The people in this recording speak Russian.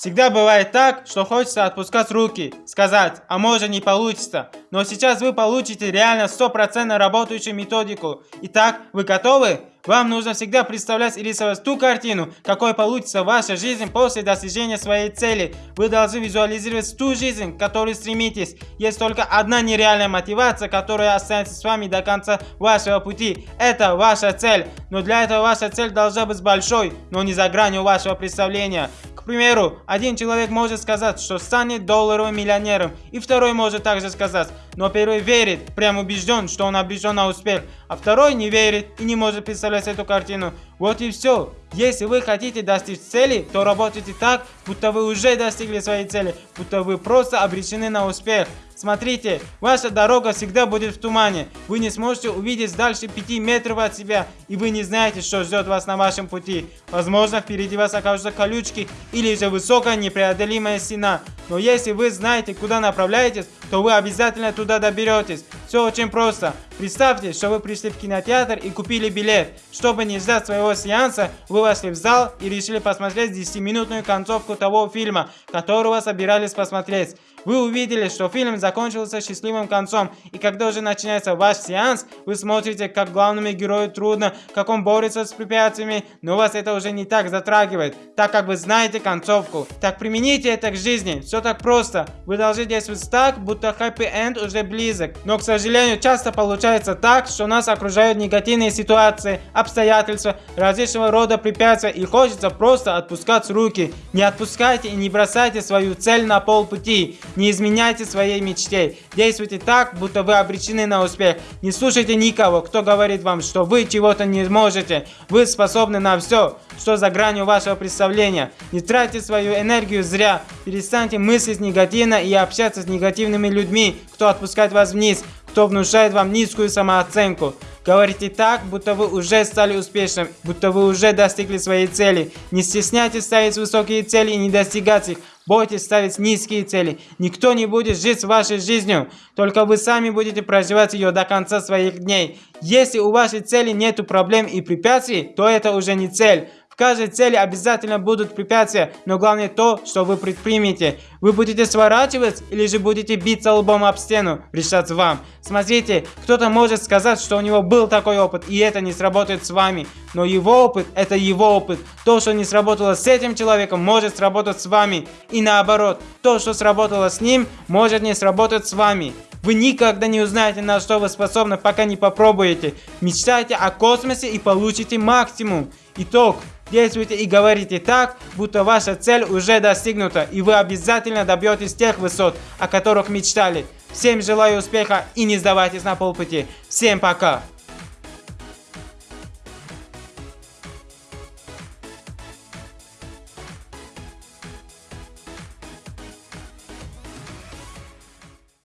Всегда бывает так, что хочется отпускать руки, сказать, а может не получится. Но сейчас вы получите реально стопроцентно работающую методику. Итак, вы готовы? Вам нужно всегда представлять и рисовать ту картину, какой получится ваша жизнь после достижения своей цели. Вы должны визуализировать ту жизнь, к которой стремитесь. Есть только одна нереальная мотивация, которая останется с вами до конца вашего пути. Это ваша цель. Но для этого ваша цель должна быть большой, но не за гранью вашего представления. Примеру, один человек может сказать, что станет долларовым миллионером, и второй может также сказать, но первый верит, прям убежден, что он обречен на успех, а второй не верит и не может представлять эту картину. Вот и все. Если вы хотите достичь цели, то работайте так, будто вы уже достигли своей цели, будто вы просто обречены на успех. Смотрите, ваша дорога всегда будет в тумане. Вы не сможете увидеть дальше 5 метров от себя, и вы не знаете, что ждет вас на вашем пути. Возможно, впереди вас окажутся колючки или же высокая непреодолимая стена. Но если вы знаете, куда направляетесь, то вы обязательно туда доберетесь. Все очень просто. Представьте, что вы пришли в кинотеатр и купили билет. Чтобы не ждать своего сеанса, вы вошли в зал и решили посмотреть 10-минутную концовку того фильма, которого собирались посмотреть. Вы увидели, что фильм закончился счастливым концом, и когда уже начинается ваш сеанс, вы смотрите, как главному герою трудно, как он борется с препятствиями, но вас это уже не так затрагивает, так как вы знаете концовку. Так примените это к жизни, все так просто. Вы должны действовать так, будто хэппи-энд уже близок. Но, к сожалению, часто получается так, что нас окружают негативные ситуации, обстоятельства, различного рода препятствия, и хочется просто отпускать руки. Не отпускайте и не бросайте свою цель на полпути. Не изменяйте своей мечте. Действуйте так, будто вы обречены на успех. Не слушайте никого, кто говорит вам, что вы чего-то не можете. Вы способны на все, что за гранью вашего представления. Не тратьте свою энергию зря. Перестаньте мыслить негативно и общаться с негативными людьми, кто отпускает вас вниз, кто внушает вам низкую самооценку. Говорите так, будто вы уже стали успешным, будто вы уже достигли своей цели. Не стесняйтесь ставить высокие цели и не достигать их. Бойтесь ставить низкие цели. Никто не будет жить вашей жизнью, только вы сами будете проживать ее до конца своих дней. Если у вашей цели нет проблем и препятствий, то это уже не цель каждой цели обязательно будут препятствия, но главное то, что вы предпримете. Вы будете сворачивать или же будете биться лбом об стену, решать вам. Смотрите, кто-то может сказать, что у него был такой опыт, и это не сработает с вами. Но его опыт, это его опыт. То, что не сработало с этим человеком, может сработать с вами. И наоборот, то, что сработало с ним, может не сработать с вами. Вы никогда не узнаете, на что вы способны, пока не попробуете. Мечтайте о космосе и получите максимум. Итог. Действуйте и говорите так, будто ваша цель уже достигнута, и вы обязательно добьетесь тех высот, о которых мечтали. Всем желаю успеха и не сдавайтесь на полпути. Всем пока!